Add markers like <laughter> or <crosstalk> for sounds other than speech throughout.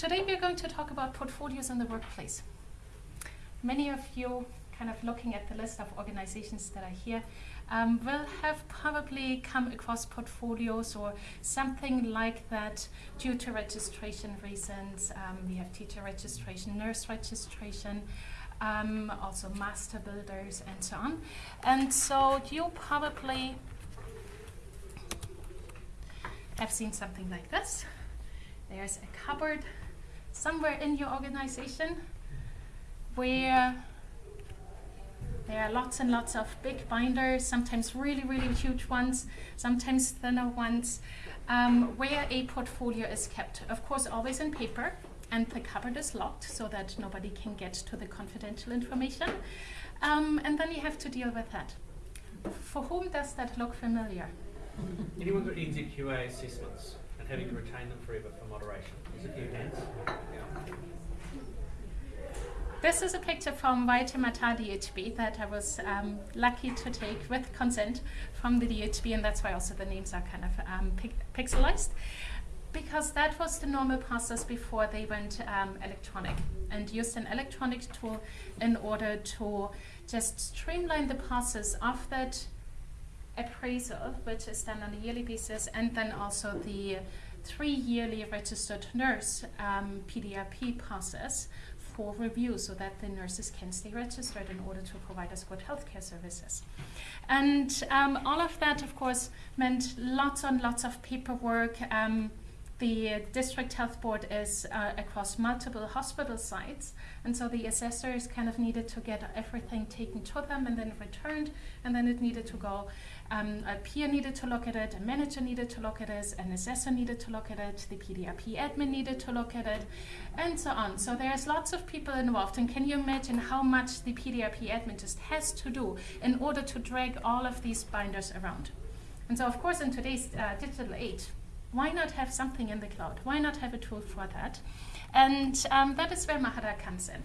today we're going to talk about portfolios in the workplace. Many of you kind of looking at the list of organizations that are here um, will have probably come across portfolios or something like that due to registration reasons. Um, we have teacher registration, nurse registration, um, also master builders and so on. And so you probably have seen something like this. There's a cupboard somewhere in your organization where there are lots and lots of big binders, sometimes really, really huge ones, sometimes thinner ones, um, where a portfolio is kept. Of course, always in paper, and the cupboard is locked so that nobody can get to the confidential information. Um, and then you have to deal with that. For whom does that look familiar? Anyone got NZQA assessments and having to retain them forever for moderation? There's a few hands. This is a picture from Waitemata DHB that I was um, lucky to take with consent from the DHB, and that's why also the names are kind of um, pixelized. Because that was the normal process before they went um, electronic and used an electronic tool in order to just streamline the process of that appraisal, which is done on a yearly basis, and then also the three yearly registered nurse um, PDRP process for review so that the nurses can stay registered in order to provide us good healthcare services. And um, all of that, of course, meant lots and lots of paperwork. Um, the district health board is uh, across multiple hospital sites, and so the assessors kind of needed to get everything taken to them and then returned, and then it needed to go um, a peer needed to look at it, a manager needed to look at it, an assessor needed to look at it, the PDRP admin needed to look at it, and so on. So there's lots of people involved, and can you imagine how much the PDRP admin just has to do in order to drag all of these binders around? And so, of course, in today's uh, digital age, why not have something in the cloud? Why not have a tool for that? And um, that is where Mahara comes in.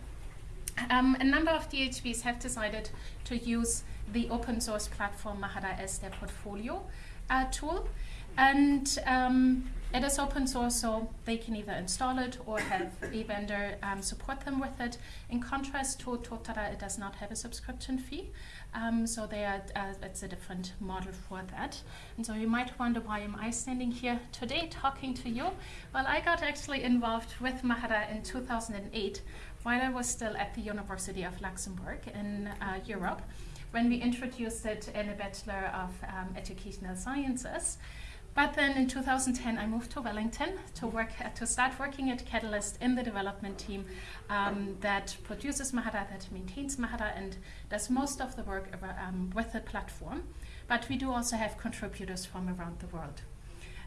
Um, a number of DHBs have decided to use the open source platform Mahara as their portfolio uh, tool. And um, it is open source, so they can either install it or have <laughs> a vendor um, support them with it. In contrast to Totara, it does not have a subscription fee. Um, so they are, uh, it's a different model for that. And so you might wonder why am I standing here today talking to you? Well, I got actually involved with Mahara in 2008 while I was still at the University of Luxembourg in uh, Europe when we introduced it in a Bachelor of um, Educational Sciences. But then in 2010, I moved to Wellington to work to start working at Catalyst in the development team um, that produces Mahara, that maintains Mahara, and does most of the work um, with the platform. But we do also have contributors from around the world.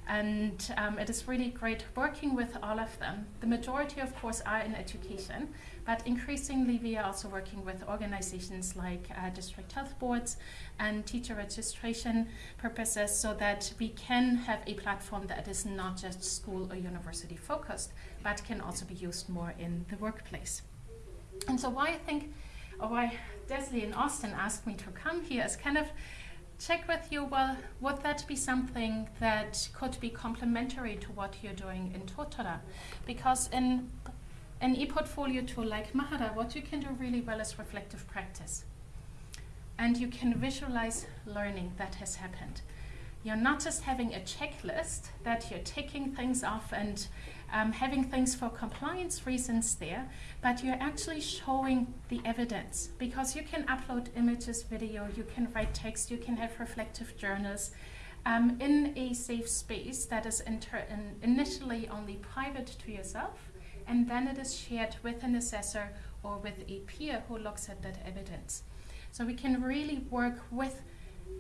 And um, it is really great working with all of them. The majority, of course, are in education, but increasingly we are also working with organizations like uh, district health boards and teacher registration purposes so that we can have a platform that is not just school or university focused, but can also be used more in the workplace. And so why I think, or why Desley and Austin asked me to come here is kind of check with you, well, would that be something that could be complementary to what you're doing in Totara? Because in an e-portfolio tool like Mahara, what you can do really well is reflective practice. And you can visualize learning that has happened. You're not just having a checklist that you're ticking things off and um, having things for compliance reasons there, but you're actually showing the evidence because you can upload images, video, you can write text, you can have reflective journals um, in a safe space that is in initially only private to yourself, and then it is shared with an assessor or with a peer who looks at that evidence. So we can really work with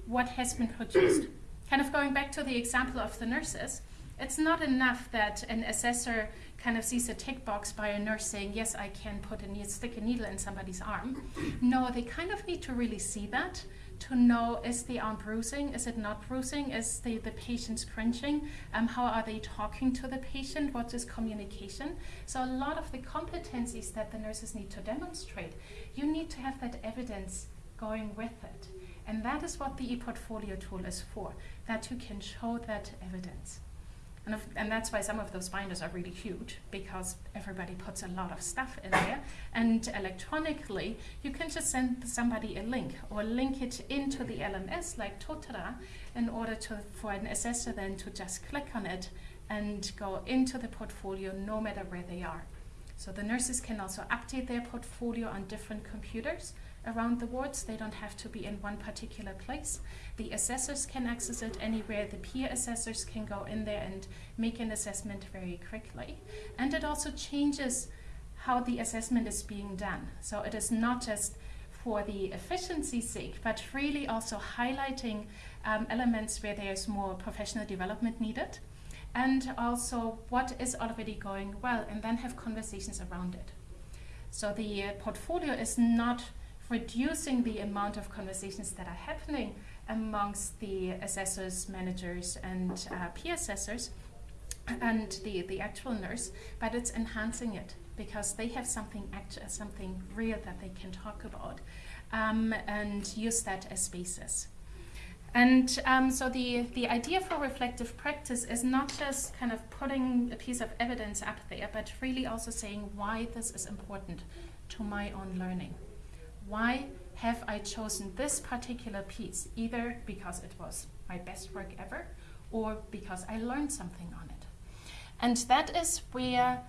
what has been produced. <clears throat> kind of going back to the example of the nurses, it's not enough that an assessor kind of sees a tick box by a nurse saying, yes, I can put a needle, stick a needle in somebody's arm. No, they kind of need to really see that to know, is the arm bruising? Is it not bruising? Is the, the patient cringing? Um, how are they talking to the patient? What is communication? So a lot of the competencies that the nurses need to demonstrate, you need to have that evidence going with it. And that is what the e-portfolio tool is for, that you can show that evidence. And, of, and that's why some of those binders are really huge because everybody puts a lot of stuff in there. And electronically, you can just send somebody a link or link it into the LMS like Totara in order to, for an assessor then to just click on it and go into the portfolio no matter where they are. So the nurses can also update their portfolio on different computers around the wards. They don't have to be in one particular place. The assessors can access it anywhere. The peer assessors can go in there and make an assessment very quickly. And it also changes how the assessment is being done. So it is not just for the efficiency's sake, but really also highlighting um, elements where there's more professional development needed and also what is already going well and then have conversations around it. So the uh, portfolio is not reducing the amount of conversations that are happening amongst the assessors, managers, and uh, peer assessors and the, the actual nurse, but it's enhancing it because they have something act- something real that they can talk about um, and use that as basis. And um, so the, the idea for reflective practice is not just kind of putting a piece of evidence up there, but really also saying why this is important to my own learning. Why have I chosen this particular piece, either because it was my best work ever or because I learned something on it? And that is where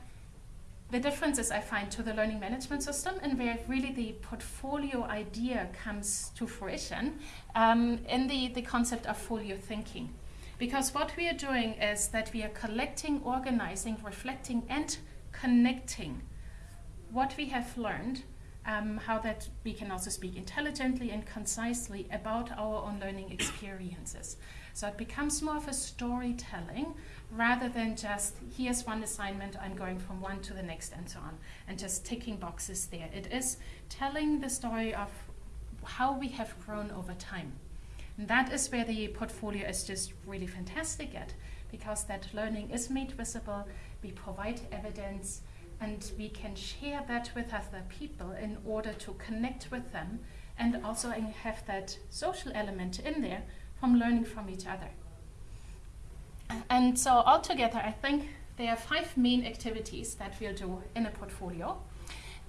the differences I find to the learning management system and where really the portfolio idea comes to fruition um, in the, the concept of folio thinking. Because what we are doing is that we are collecting, organizing, reflecting, and connecting what we have learned um, how that we can also speak intelligently and concisely about our own learning experiences. So it becomes more of a storytelling rather than just here's one assignment, I'm going from one to the next and so on, and just ticking boxes there. It is telling the story of how we have grown over time. And that is where the portfolio is just really fantastic at, because that learning is made visible, we provide evidence, and we can share that with other people in order to connect with them and also have that social element in there from learning from each other. And so altogether, I think there are five main activities that we'll do in a portfolio.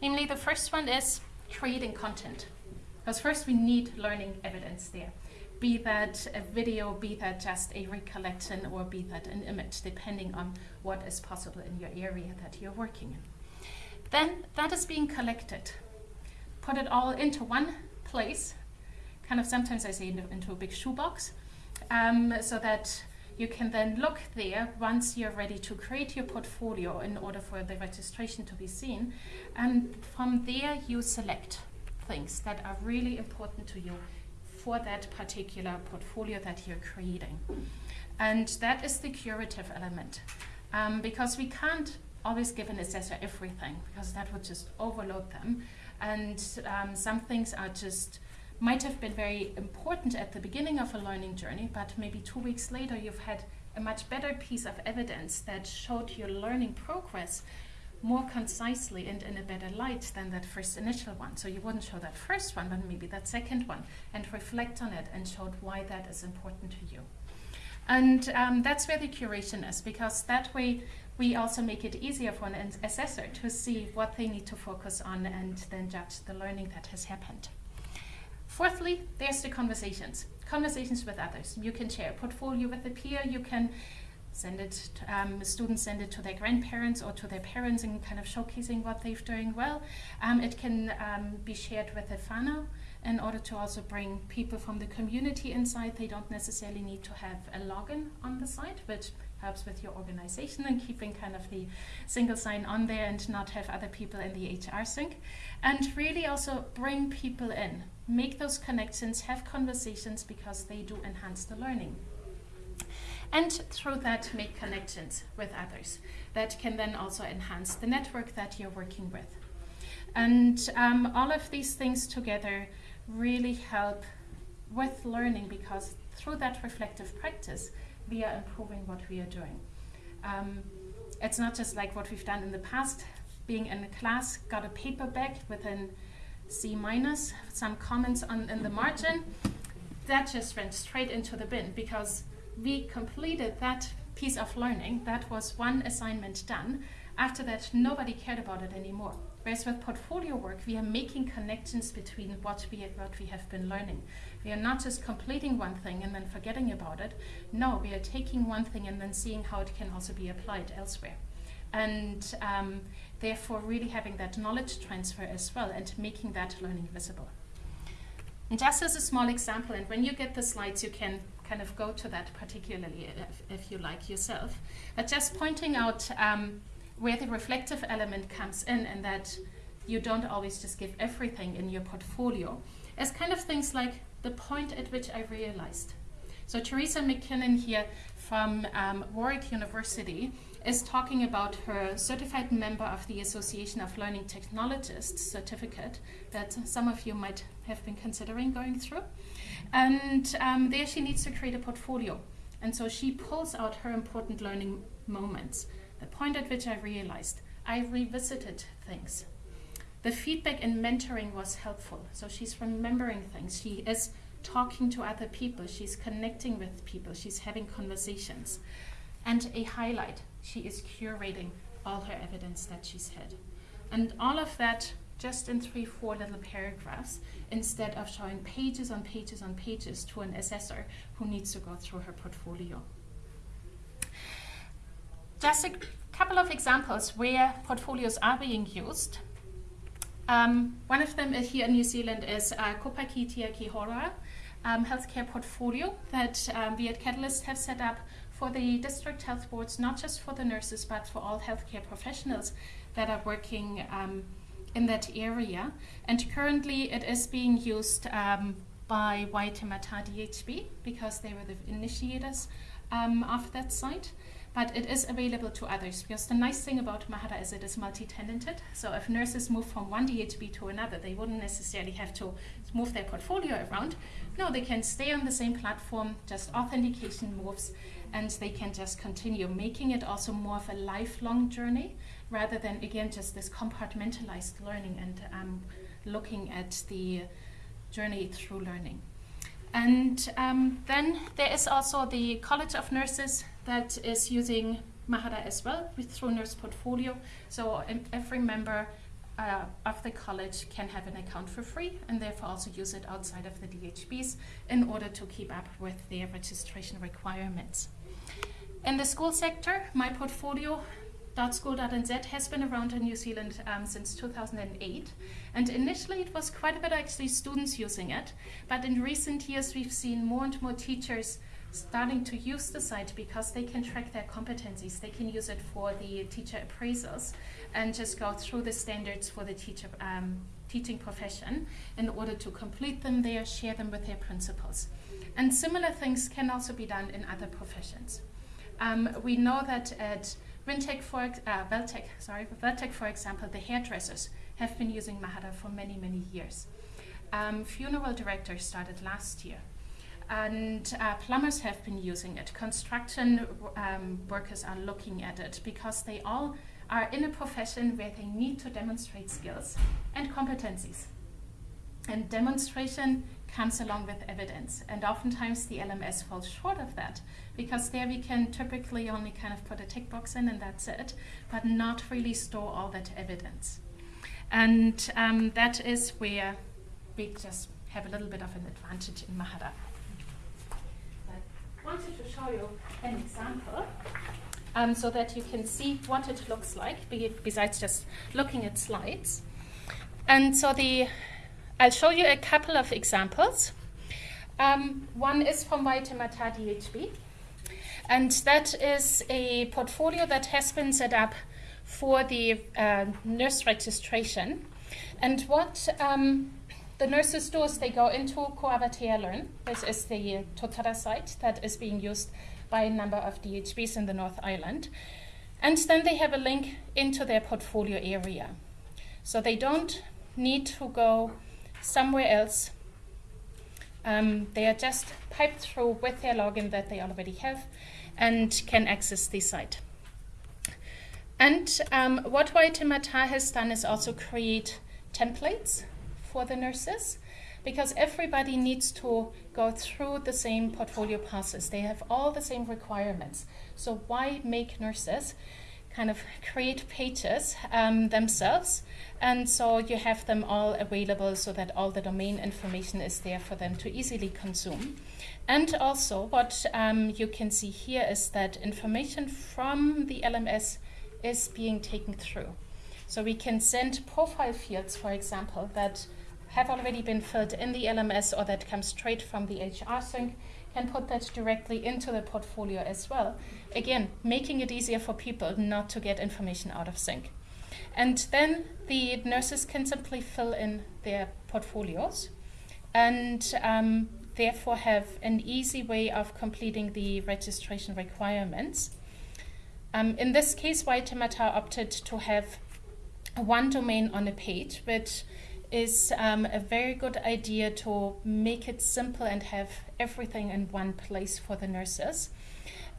Namely, the first one is creating content. Because first we need learning evidence there. Be that a video, be that just a recollection, or be that an image, depending on what is possible in your area that you're working in. Then that is being collected. Put it all into one place, kind of sometimes I say into, a big shoebox, um, so that you can then look there once you're ready to create your portfolio in order for the registration to be seen. And from there, you select things that are really important to you for that particular portfolio that you're creating. And that is the curative element. Um, because we can't always give an assessor everything because that would just overload them. And um, some things are just might have been very important at the beginning of a learning journey, but maybe two weeks later you've had a much better piece of evidence that showed your learning progress more concisely and in a better light than that first initial one. So you wouldn't show that first one, but maybe that second one, and reflect on it and show why that is important to you. And um, that's where the curation is, because that way we also make it easier for an assessor to see what they need to focus on and then judge the learning that has happened. Fourthly, there's the conversations. Conversations with others. You can share a portfolio with a peer, you can send it, to, um, students send it to their grandparents or to their parents and kind of showcasing what they're doing well. Um, it can um, be shared with a whānau in order to also bring people from the community inside. They don't necessarily need to have a login on the site, which helps with your organization and keeping kind of the single sign on there and not have other people in the HR sync. And really also bring people in make those connections, have conversations because they do enhance the learning. And through that, make connections with others that can then also enhance the network that you're working with. And um, all of these things together really help with learning because through that reflective practice, we are improving what we are doing. Um, it's not just like what we've done in the past, being in a class, got a paper back with an C minus, some comments on in the margin, that just went straight into the bin because we completed that piece of learning, that was one assignment done. After that, nobody cared about it anymore. Whereas with portfolio work, we are making connections between what we what we have been learning. We are not just completing one thing and then forgetting about it. No, we are taking one thing and then seeing how it can also be applied elsewhere. And um, therefore, really having that knowledge transfer as well and making that learning visible. And just as a small example, and when you get the slides, you can kind of go to that particularly if, if you like yourself. But just pointing out um, where the reflective element comes in and that you don't always just give everything in your portfolio as kind of things like the point at which I realized. So Teresa MacKinnon here from um, Warwick University is talking about her certified member of the Association of Learning Technologists certificate that some of you might have been considering going through. And um, there she needs to create a portfolio. And so she pulls out her important learning moments the point at which I realized I revisited things. The feedback and mentoring was helpful. So she's remembering things. She is talking to other people. She's connecting with people. She's having conversations. And a highlight she is curating all her evidence that she's had. And all of that just in three, four little paragraphs instead of showing pages on pages on pages to an assessor who needs to go through her portfolio. Just a couple of examples where portfolios are being used. Um, one of them here in New Zealand is uh, Kopaki Tiaki Hora um, healthcare portfolio that um, we at Catalyst have set up for the district health boards, not just for the nurses, but for all healthcare professionals that are working um, in that area. And currently it is being used um, by Waitemata DHB because they were the initiators um, of that site but it is available to others because the nice thing about Mahara is it is multi-tenanted. So if nurses move from one DHB to another, they wouldn't necessarily have to move their portfolio around. No, they can stay on the same platform, just authentication moves, and they can just continue, making it also more of a lifelong journey rather than, again, just this compartmentalized learning and um, looking at the journey through learning. And um, then there is also the College of Nurses that is using Mahara as well with, through Nurse Portfolio. So every member uh, of the college can have an account for free and therefore also use it outside of the DHBs in order to keep up with their registration requirements. In the school sector, my portfolio .school.nz has been around in New Zealand um, since 2008 and initially it was quite a bit actually students using it but in recent years we've seen more and more teachers starting to use the site because they can track their competencies. They can use it for the teacher appraisals and just go through the standards for the teacher um, teaching profession in order to complete them there, share them with their principals. And similar things can also be done in other professions. Um, we know that at For uh, sorry, for example, the hairdressers have been using Mahara for many, many years. Um, funeral directors started last year and uh, plumbers have been using it. Construction um, workers are looking at it because they all are in a profession where they need to demonstrate skills and competencies. And demonstration comes along with evidence. And oftentimes the LMS falls short of that because there we can typically only kind of put a tick box in and that's it, but not really store all that evidence. And um, that is where we just have a little bit of an advantage in Mahara I wanted to show you an example um, so that you can see what it looks like besides just looking at slides. And so the, I'll show you a couple of examples. Um, one is from Waitemata DHB, and that is a portfolio that has been set up for the uh, nurse registration. And what um, the nurses' do is they go into Ko Awatea Learn. This is the Totara site that is being used by a number of DHBs in the North Island. And then they have a link into their portfolio area. So they don't need to go somewhere else. Um, they are just piped through with their login that they already have and can access the site. And um, what Waitemata has done is also create templates for the nurses because everybody needs to go through the same portfolio process. They have all the same requirements. So why make nurses kind of create pages um, themselves? And so you have them all available so that all the domain information is there for them to easily consume. And also what um, you can see here is that information from the LMS is being taken through. So we can send profile fields, for example, that have already been filled in the LMS or that come straight from the HR sync, can put that directly into the portfolio as well. Again, making it easier for people not to get information out of sync. And then the nurses can simply fill in their portfolios and um, therefore have an easy way of completing the registration requirements. Um, in this case, Waitemata opted to have one domain on a page, which is um, a very good idea to make it simple and have everything in one place for the nurses.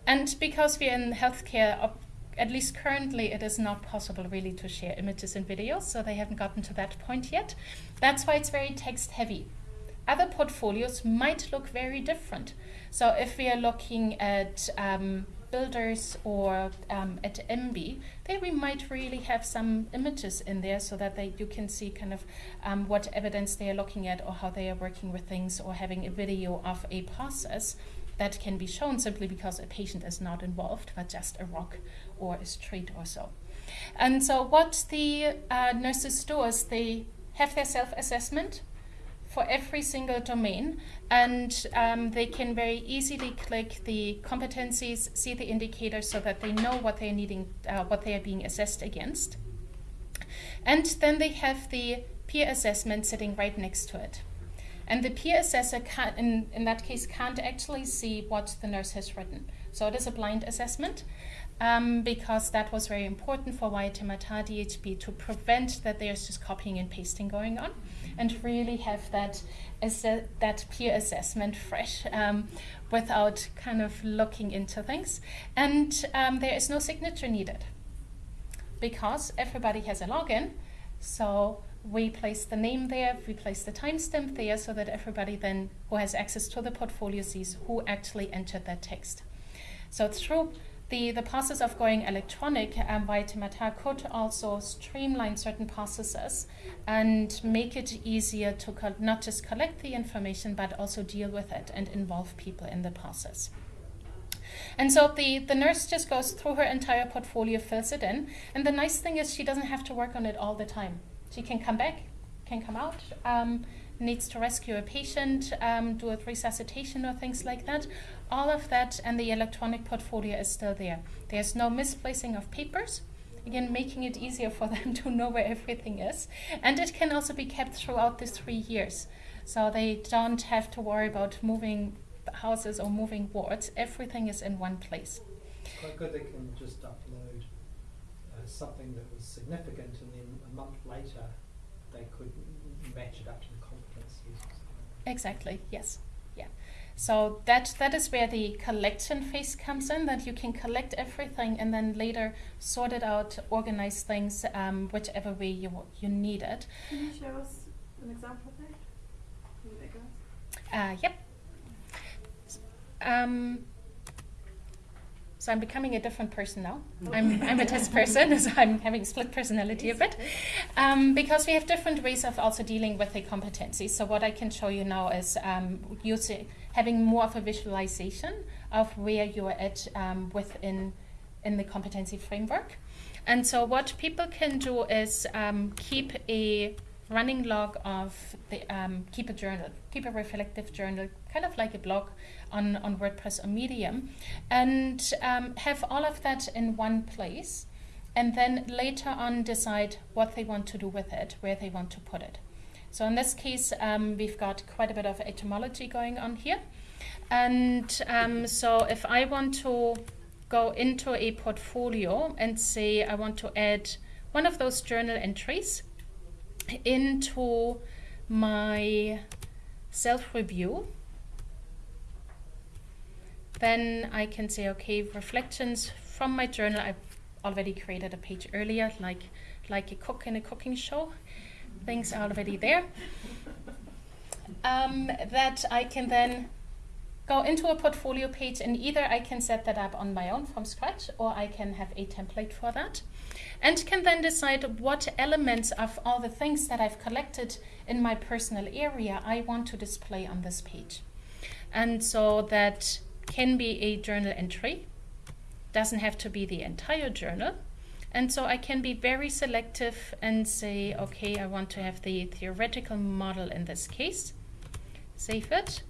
And because we're in healthcare, at least currently, it is not possible really to share images and videos, so they haven't gotten to that point yet. That's why it's very text heavy. Other portfolios might look very different. So if we are looking at um, builders or um, at MB, there we might really have some images in there so that they, you can see kind of um, what evidence they are looking at or how they are working with things or having a video of a process that can be shown simply because a patient is not involved, but just a rock or a street or so. And so what the uh, nurses do is they have their self-assessment for every single domain and um, they can very easily click the competencies, see the indicators so that they know what they're needing, uh, what they are being assessed against. And then they have the peer assessment sitting right next to it. And the peer assessor, can, in, in that case, can't actually see what the nurse has written. So it is a blind assessment um, because that was very important for Waitemata DHB to prevent that there's just copying and pasting going on and really have that that peer assessment fresh um, without kind of looking into things. And um, there is no signature needed because everybody has a login. So we place the name there, we place the timestamp there so that everybody then who has access to the portfolio sees who actually entered that text. So through the, the process of going electronic, um, Waitemata could also streamline certain processes and make it easier to not just collect the information, but also deal with it and involve people in the process. And so the, the nurse just goes through her entire portfolio, fills it in, and the nice thing is she doesn't have to work on it all the time. She can come back, can come out, um, needs to rescue a patient, um, do a resuscitation or things like that, all of that and the electronic portfolio is still there. There's no misplacing of papers, again making it easier for <laughs> them to know where everything is. And it can also be kept throughout the three years. So they don't have to worry about moving houses or moving wards. Everything is in one place. Quite good they can just upload uh, something that was significant and then a month later they could match it up to the competencies. Exactly, yes. Yeah. So that that is where the collection phase comes in, that you can collect everything and then later sort it out, organize things um, whichever way you you need it. Can you show us an example of that? Uh, yep. Um, so I'm becoming a different person now. I'm, I'm a test person, <laughs> so I'm having split personality a bit. Um, because we have different ways of also dealing with the competency. So what I can show you now is um, using having more of a visualization of where you're at um, within in the competency framework. And so what people can do is um, keep a running log of the um, keep a journal, keep a reflective journal, kind of like a blog on, on WordPress or Medium, and um, have all of that in one place, and then later on decide what they want to do with it, where they want to put it. So in this case, um, we've got quite a bit of etymology going on here. And um, so if I want to go into a portfolio and say I want to add one of those journal entries into my self-review, then I can say, okay, reflections from my journal. I've already created a page earlier, like like a cook in a cooking show things are already there. um, that I can then go into a portfolio page and either I can set that up on my own from scratch or I can have a template for that and can then decide what elements of all the things that I've collected in my personal area I want to display on this page. And so that can be a journal entry, doesn't have to be the entire journal. And so I can be very selective and say, okay, I want to have the theoretical model in this case, save it.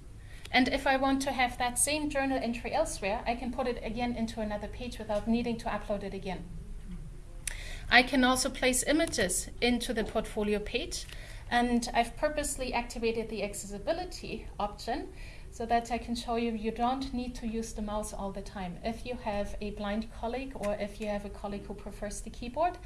And if I want to have that same journal entry elsewhere, I can put it again into another page without needing to upload it again. I can also place images into the portfolio page and I've purposely activated the accessibility option so that I can show you you don't need to use the mouse all the time. If you have a blind colleague or if you have a colleague who prefers the keyboard,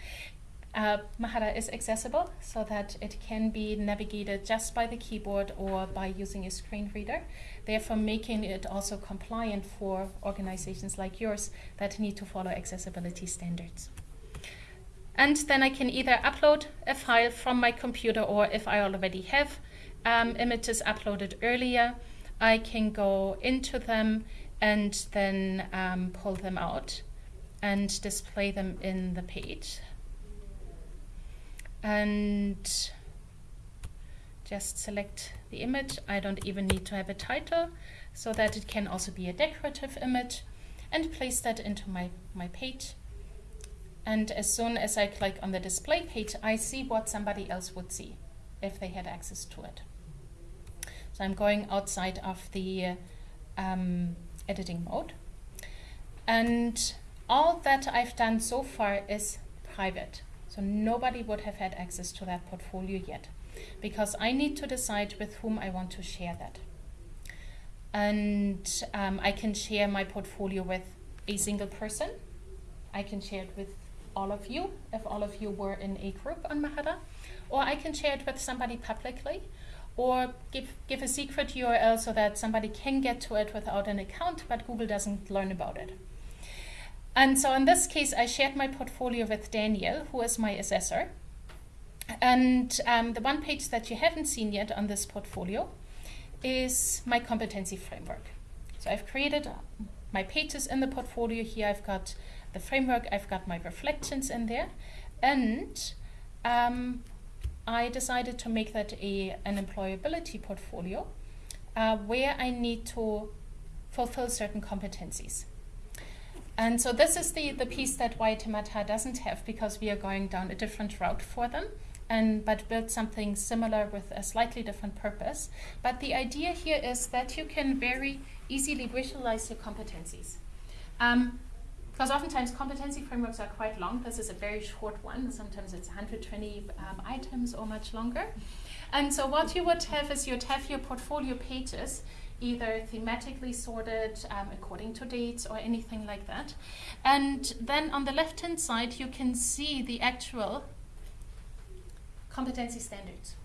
uh, Mahara is accessible so that it can be navigated just by the keyboard or by using a screen reader, therefore making it also compliant for organizations like yours that need to follow accessibility standards. And then I can either upload a file from my computer or if I already have um, images uploaded earlier, I can go into them and then um, pull them out and display them in the page. And just select the image. I don't even need to have a title so that it can also be a decorative image and place that into my, my page. And as soon as I click on the display page, I see what somebody else would see if they had access to it. So I'm going outside of the um, editing mode. And all that I've done so far is private. So nobody would have had access to that portfolio yet because I need to decide with whom I want to share that. And um, I can share my portfolio with a single person. I can share it with all of you, if all of you were in a group on Mahara, or I can share it with somebody publicly, or give, give a secret URL so that somebody can get to it without an account, but Google doesn't learn about it. And so in this case, I shared my portfolio with Daniel, who is my assessor. And um, the one page that you haven't seen yet on this portfolio is my competency framework. So I've created my pages in the portfolio here. I've got the framework, I've got my reflections in there. And um, I decided to make that a, an employability portfolio uh, where I need to fulfill certain competencies. And so this is the, the piece that Waitemata doesn't have because we are going down a different route for them and but build something similar with a slightly different purpose. But the idea here is that you can very easily visualize your competencies. Um, because oftentimes competency frameworks are quite long. This is a very short one. Sometimes it's 120 um, items or much longer. And so what you would have is you'd have your portfolio pages either thematically sorted um, according to dates or anything like that. And then on the left hand side, you can see the actual competency standards.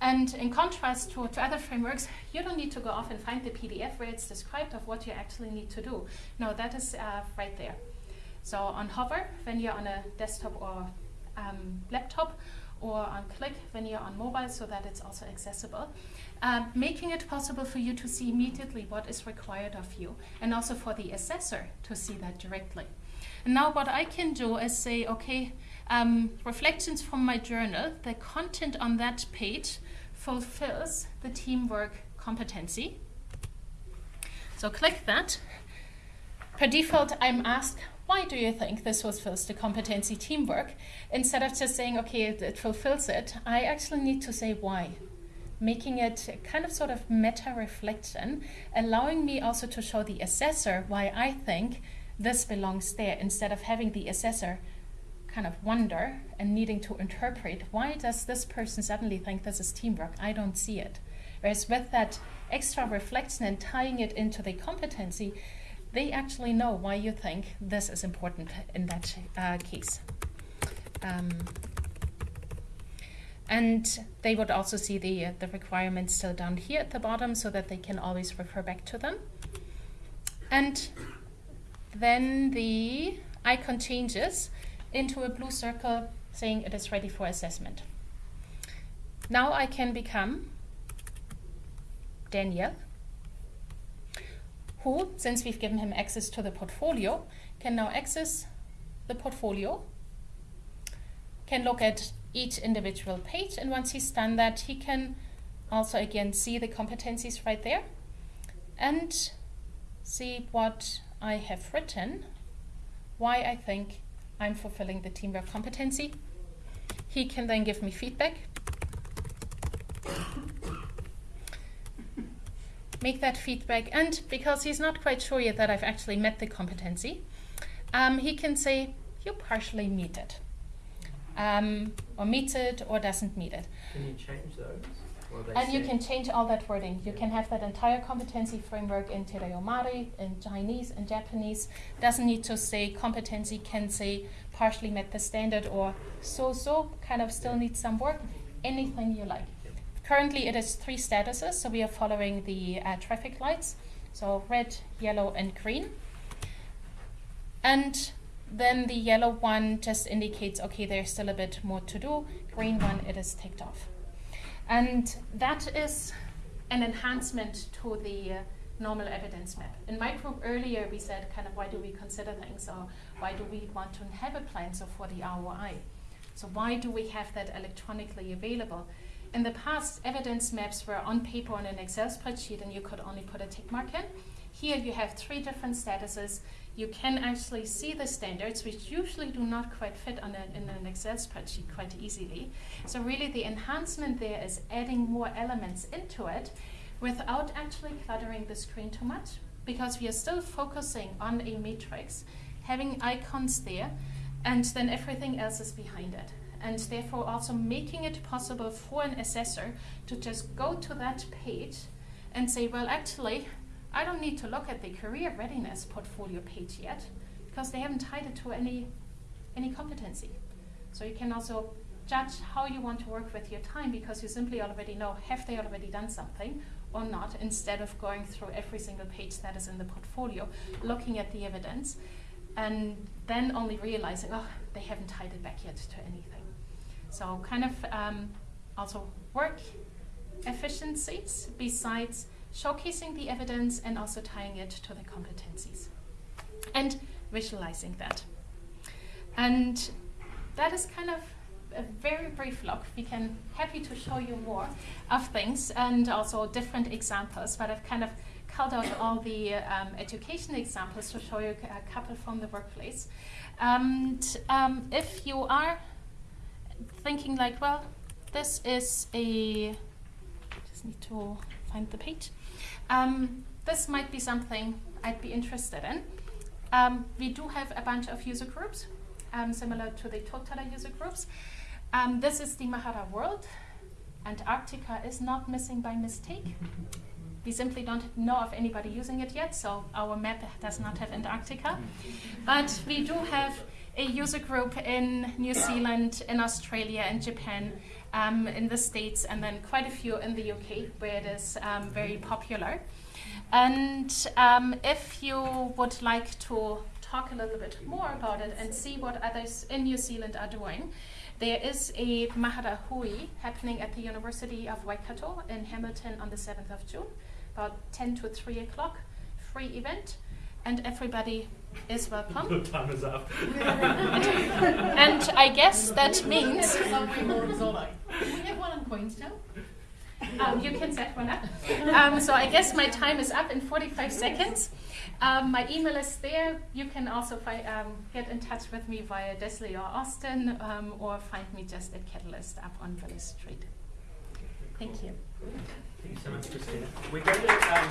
And in contrast to, to other frameworks, you don't need to go off and find the PDF where it's described of what you actually need to do. No, that is uh, right there. So on hover, when you're on a desktop or um, laptop, or on click when you're on mobile so that it's also accessible. Um, making it possible for you to see immediately what is required of you and also for the assessor to see that directly. And now what I can do is say, okay, um, reflections from my journal, the content on that page fulfills the teamwork competency. So click that. Per default, I'm asked, why do you think this fulfills the competency teamwork? Instead of just saying, okay, it, it fulfills it, I actually need to say why making it kind of sort of meta reflection, allowing me also to show the assessor why I think this belongs there instead of having the assessor kind of wonder and needing to interpret why does this person suddenly think this is teamwork? I don't see it. Whereas with that extra reflection and tying it into the competency, they actually know why you think this is important in that uh, case. Um, and they would also see the, uh, the requirements still down here at the bottom so that they can always refer back to them. And then the icon changes into a blue circle saying it is ready for assessment. now I can become Daniel, who, since we've given him access to the portfolio, can now access the portfolio, can look at each individual page, and once he's done that, he can also again see the competencies right there and see what I have written, why I think I'm fulfilling the teamwork competency. He can then give me feedback. Make that feedback, and because he's not quite sure yet that I've actually met the competency, um, he can say, You partially meet it, um, or meets it, or doesn't meet it. Can you change those? And you can change all that wording. You can have that entire competency framework in Te in Chinese, in Japanese. Doesn't need to say competency, can say partially met the standard or so so, kind of still needs some work. Anything you like. Currently, it is three statuses, so we are following the uh, traffic lights. So red, yellow, and green. And then the yellow one just indicates okay, there's still a bit more to do. Green one, it is ticked off. And that is an enhancement to the uh, normal evidence map. In my group earlier, we said kind of why do we consider things or why do we want to have a plan so for the ROI? So why do we have that electronically available? In the past, evidence maps were on paper on an Excel spreadsheet and you could only put a tick mark in. Here you have three different statuses. You can actually see the standards, which usually do not quite fit on a, in an Excel spreadsheet quite easily. So really the enhancement there is adding more elements into it without actually cluttering the screen too much because we are still focusing on a matrix, having icons there, and then everything else is behind it. And therefore also making it possible for an assessor to just go to that page and say, well, actually, I don't need to look at the career readiness portfolio page yet because they haven't tied it to any, any competency. So you can also judge how you want to work with your time because you simply already know have they already done something or not instead of going through every single page that is in the portfolio, looking at the evidence, and then only realizing, oh, they haven't tied it back yet to anything. So, kind of um, also work efficiencies besides showcasing the evidence and also tying it to the competencies and visualizing that. And that is kind of a very brief look. We can happy to show you more of things and also different examples, but I've kind of culled out all the um, education examples to show you a couple from the workplace. And um, if you are thinking like, well, this is a, just need to find the page. Um, this might be something I'd be interested in. Um, we do have a bunch of user groups, um, similar to the Totara user groups. Um, this is the Mahara world. Antarctica is not missing by mistake. We simply don't know of anybody using it yet, so our map does not have Antarctica. But we do have a user group in New Zealand, in Australia, in Japan, um, in the States, and then quite a few in the UK where it is um, very popular. And um, if you would like to talk a little bit more about it and see what others in New Zealand are doing, there is a Mahara Hui happening at the University of Waikato in Hamilton on the 7th of June, about 10 to 3 o'clock, free event, and everybody is welcome. <laughs> Your time is up. <laughs> and I guess that means Something. We have one in Queenstown. um, you can set one up. Um, so I guess my time is up in 45 seconds. Um, my email is there. You can also fi- um, get in touch with me via Desley or Austin, um, or find me just at Catalyst up on Willis Street. Thank you. Thank you so much, Christina. We're going to um,